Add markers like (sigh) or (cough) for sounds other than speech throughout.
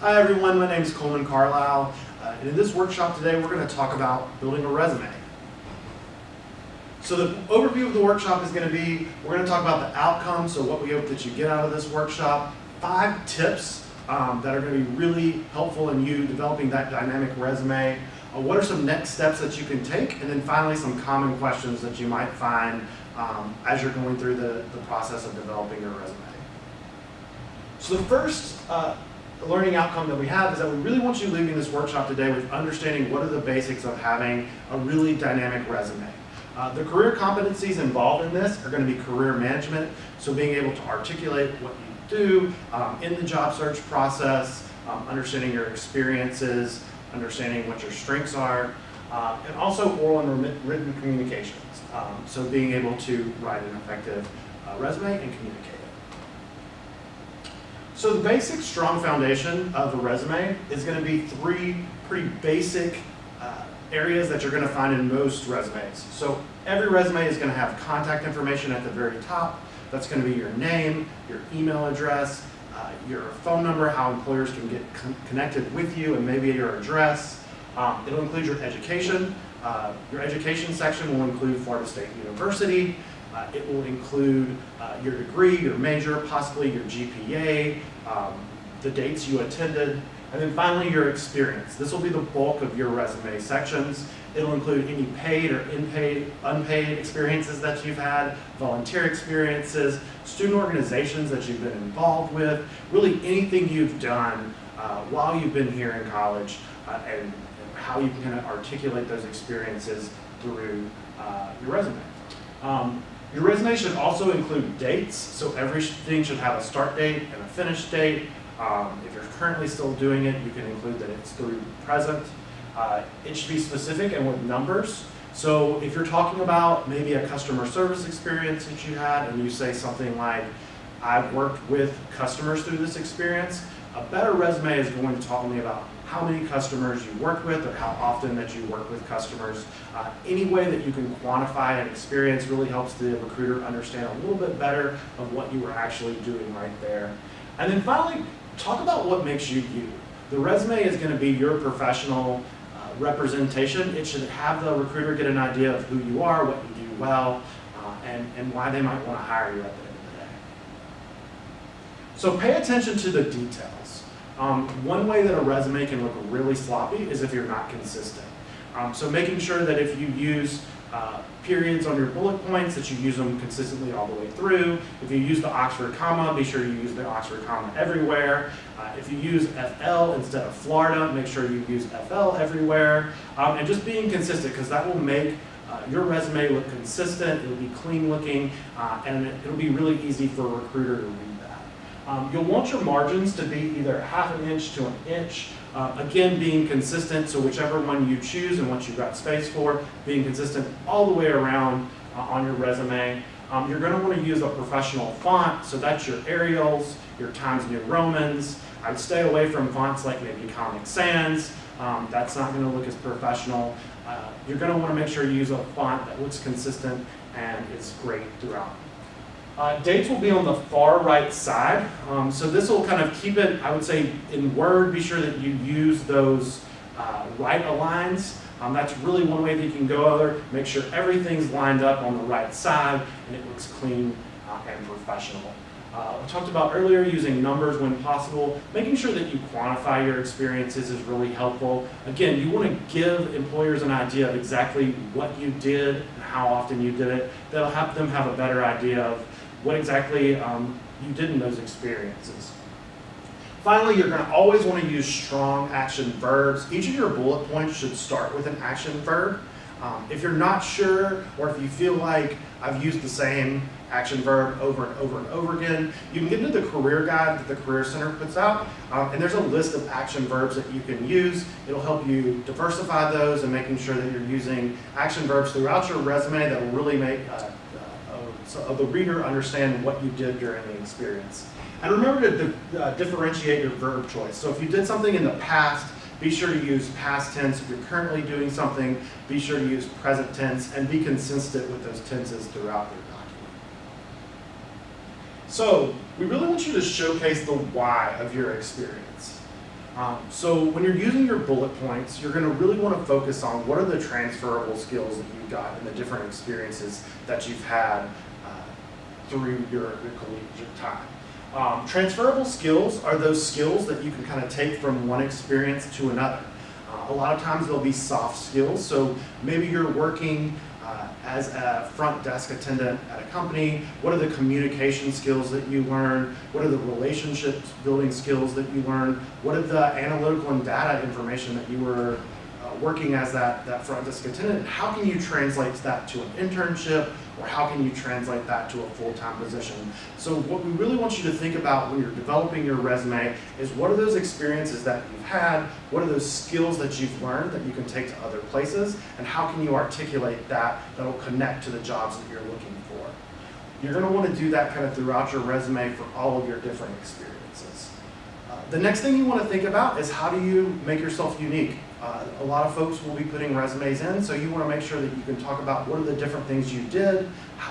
Hi everyone, my name is Coleman Carlisle, uh, and in this workshop today we're going to talk about building a resume. So the overview of the workshop is going to be, we're going to talk about the outcome, so what we hope that you get out of this workshop, five tips um, that are going to be really helpful in you developing that dynamic resume, uh, what are some next steps that you can take, and then finally some common questions that you might find um, as you're going through the, the process of developing your resume. So the first uh, learning outcome that we have is that we really want you leaving this workshop today with understanding what are the basics of having a really dynamic resume. Uh, the career competencies involved in this are going to be career management, so being able to articulate what you do um, in the job search process, um, understanding your experiences, understanding what your strengths are, uh, and also oral and written communications. Um, so being able to write an effective uh, resume and communicate. So the basic strong foundation of a resume is going to be three pretty basic uh, areas that you're going to find in most resumes. So every resume is going to have contact information at the very top. That's going to be your name, your email address, uh, your phone number, how employers can get con connected with you, and maybe your address. Um, it'll include your education. Uh, your education section will include Florida State University. Uh, it will include uh, your degree, your major, possibly your GPA, um, the dates you attended, and then finally your experience. This will be the bulk of your resume sections. It'll include any paid or unpaid, unpaid experiences that you've had, volunteer experiences, student organizations that you've been involved with, really anything you've done uh, while you've been here in college uh, and, how you can kind of articulate those experiences through uh, your resume. Um, your resume should also include dates, so everything should have a start date and a finish date. Um, if you're currently still doing it, you can include that it's through present. Uh, it should be specific and with numbers. So if you're talking about maybe a customer service experience that you had and you say something like, I've worked with customers through this experience, a better resume is going to talk to me about how many customers you work with or how often that you work with customers. Uh, any way that you can quantify an experience really helps the recruiter understand a little bit better of what you were actually doing right there. And then finally, talk about what makes you you. The resume is going to be your professional uh, representation. It should have the recruiter get an idea of who you are, what you do well, uh, and, and why they might want to hire you at the end of the day. So pay attention to the details. Um, one way that a resume can look really sloppy is if you're not consistent. Um, so making sure that if you use uh, periods on your bullet points, that you use them consistently all the way through. If you use the Oxford comma, be sure you use the Oxford comma everywhere. Uh, if you use FL instead of Florida, make sure you use FL everywhere. Um, and just being consistent, because that will make uh, your resume look consistent, it'll be clean looking, uh, and it'll be really easy for a recruiter to read. Um, you'll want your margins to be either half an inch to an inch. Uh, again, being consistent, so whichever one you choose and what you've got space for, being consistent all the way around uh, on your resume. Um, you're going to want to use a professional font, so that's your Arials, your Times New Romans. I'd stay away from fonts like maybe Comic Sans. Um, that's not going to look as professional. Uh, you're going to want to make sure you use a font that looks consistent and is great throughout. Uh, dates will be on the far right side. Um, so this will kind of keep it, I would say, in Word, be sure that you use those uh, right aligns. Um, that's really one way that you can go over. Make sure everything's lined up on the right side and it looks clean uh, and professional. Uh, we talked about earlier using numbers when possible. Making sure that you quantify your experiences is really helpful. Again, you want to give employers an idea of exactly what you did and how often you did it. That'll help them have a better idea of what exactly um, you did in those experiences. Finally, you're going to always want to use strong action verbs. Each of your bullet points should start with an action verb. Um, if you're not sure, or if you feel like I've used the same action verb over and over and over again, you can get into the career guide that the Career Center puts out, um, and there's a list of action verbs that you can use. It'll help you diversify those and making sure that you're using action verbs throughout your resume that will really make uh, so of the reader understand what you did during the experience. And remember to di uh, differentiate your verb choice. So if you did something in the past, be sure to use past tense. If you're currently doing something, be sure to use present tense and be consistent with those tenses throughout your document. So we really want you to showcase the why of your experience. Um, so when you're using your bullet points, you're going to really want to focus on what are the transferable skills that you've got and the different experiences that you've had uh, through your, your collegiate time. Um, transferable skills are those skills that you can kind of take from one experience to another. Uh, a lot of times they'll be soft skills, so maybe you're working uh, as a front desk attendant at a company, what are the communication skills that you learn, what are the relationship building skills that you learn, what are the analytical and data information that you were working as that, that front desk attendant, how can you translate that to an internship or how can you translate that to a full-time position? So what we really want you to think about when you're developing your resume is what are those experiences that you've had, what are those skills that you've learned that you can take to other places, and how can you articulate that that'll connect to the jobs that you're looking for. You're gonna wanna do that kind of throughout your resume for all of your different experiences. Uh, the next thing you wanna think about is how do you make yourself unique? Uh, a lot of folks will be putting resumes in, so you want to make sure that you can talk about what are the different things you did,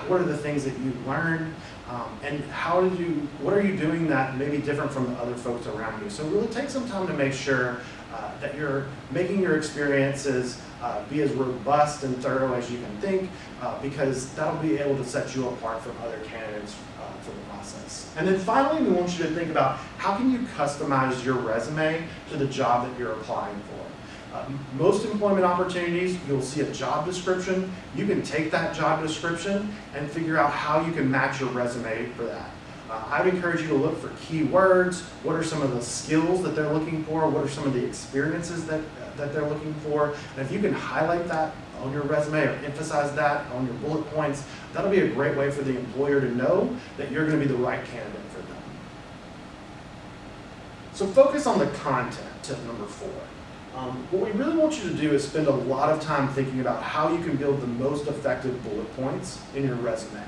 what are the things that you learned, um, and how did you, what are you doing that may be different from the other folks around you. So really take some time to make sure uh, that you're making your experiences uh, be as robust and thorough as you can think, uh, because that'll be able to set you apart from other candidates uh, for the process. And then finally, we want you to think about how can you customize your resume to the job that you're applying for. Uh, most employment opportunities, you'll see a job description. You can take that job description and figure out how you can match your resume for that. Uh, I would encourage you to look for keywords. What are some of the skills that they're looking for? What are some of the experiences that, that they're looking for? And if you can highlight that on your resume or emphasize that on your bullet points, that'll be a great way for the employer to know that you're going to be the right candidate for them. So focus on the content, tip number four. Um, what we really want you to do is spend a lot of time thinking about how you can build the most effective bullet points in your resume.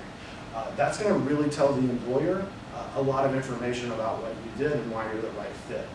Uh, that's going to really tell the employer uh, a lot of information about what you did and why you're the right fit.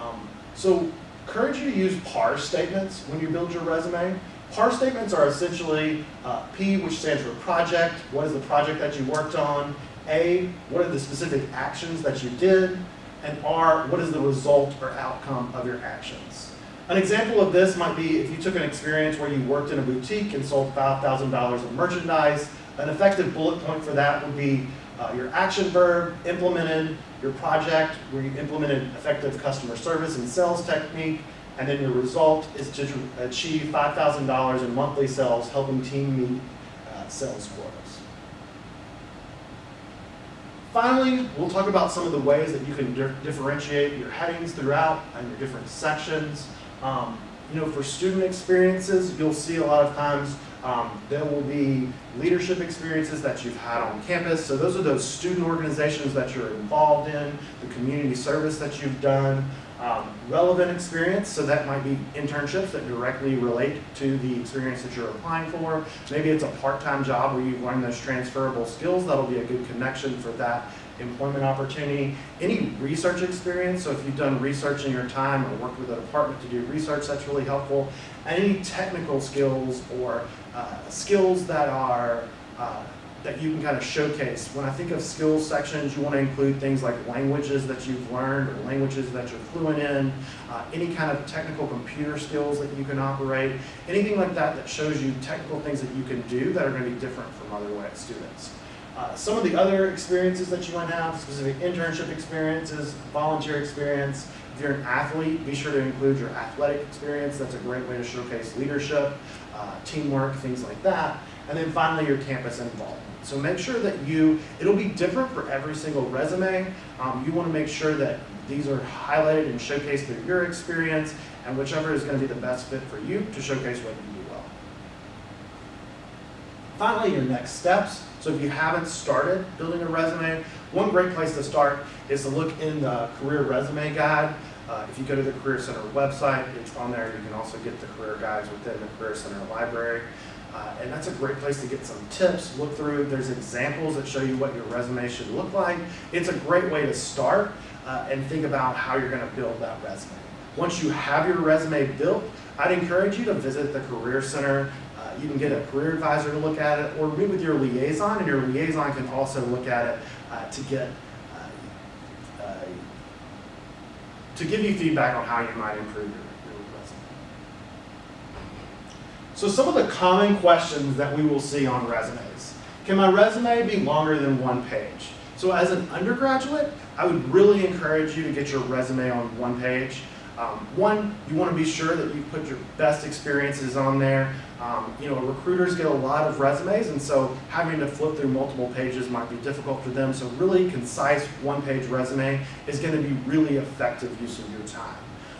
Um, so encourage you to use PAR statements when you build your resume. PAR statements are essentially uh, P, which stands for project, what is the project that you worked on, A, what are the specific actions that you did, and R, what is the result or outcome of your actions. An example of this might be if you took an experience where you worked in a boutique and sold $5,000 of merchandise, an effective bullet point for that would be uh, your action verb implemented, your project where you implemented effective customer service and sales technique, and then your result is to achieve $5,000 in monthly sales, helping team meet uh, sales quotas. Finally, we'll talk about some of the ways that you can di differentiate your headings throughout and your different sections. Um, you know, for student experiences, you'll see a lot of times um, there will be leadership experiences that you've had on campus. So those are those student organizations that you're involved in, the community service that you've done, um, relevant experience, so that might be internships that directly relate to the experience that you're applying for. Maybe it's a part-time job where you've learned those transferable skills. That'll be a good connection for that employment opportunity. Any research experience, so if you've done research in your time or worked with a department to do research, that's really helpful. Any technical skills or uh, skills that are uh, that you can kind of showcase. When I think of skills sections, you want to include things like languages that you've learned or languages that you're fluent in, uh, any kind of technical computer skills that you can operate, anything like that that shows you technical things that you can do that are going to be different from other students. Uh, some of the other experiences that you might have, specific internship experiences, volunteer experience. If you're an athlete, be sure to include your athletic experience. That's a great way to showcase leadership, uh, teamwork, things like that. And then finally, your campus involvement. So make sure that you, it'll be different for every single resume. Um, you want to make sure that these are highlighted and showcased through your experience and whichever is going to be the best fit for you to showcase what you do. Finally, your next steps. So if you haven't started building a resume, one great place to start is to look in the career resume guide. Uh, if you go to the Career Center website, it's on there. You can also get the career guides within the Career Center library. Uh, and that's a great place to get some tips, look through. There's examples that show you what your resume should look like. It's a great way to start uh, and think about how you're going to build that resume. Once you have your resume built, I'd encourage you to visit the Career Center you can get a career advisor to look at it or meet with your liaison and your liaison can also look at it uh, to get uh, uh, to give you feedback on how you might improve your, resume. So some of the common questions that we will see on resumes. Can my resume be longer than one page? So as an undergraduate, I would really encourage you to get your resume on one page. Um, one, you want to be sure that you put your best experiences on there. Um, you know, recruiters get a lot of resumes, and so having to flip through multiple pages might be difficult for them. So really concise one-page resume is going to be really effective use of your time.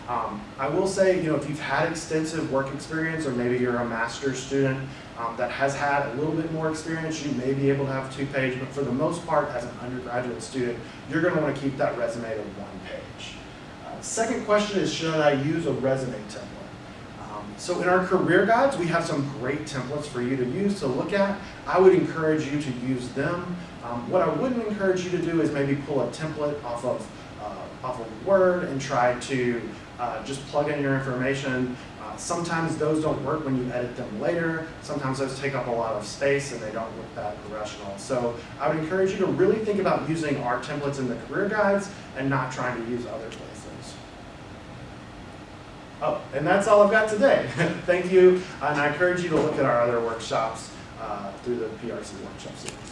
Um, I will say, you know, if you've had extensive work experience, or maybe you're a master's student um, that has had a little bit more experience, you may be able to have two page, but for the most part, as an undergraduate student, you're going to want to keep that resume to one page. Uh, second question is, should I use a resume template? So in our career guides, we have some great templates for you to use to look at. I would encourage you to use them. Um, what I wouldn't encourage you to do is maybe pull a template off of, uh, off of Word and try to uh, just plug in your information. Uh, sometimes those don't work when you edit them later. Sometimes those take up a lot of space and they don't look that professional. So I would encourage you to really think about using our templates in the career guides and not trying to use other places. Oh, and that's all I've got today. (laughs) Thank you, and I encourage you to look at our other workshops uh, through the PRC workshop series.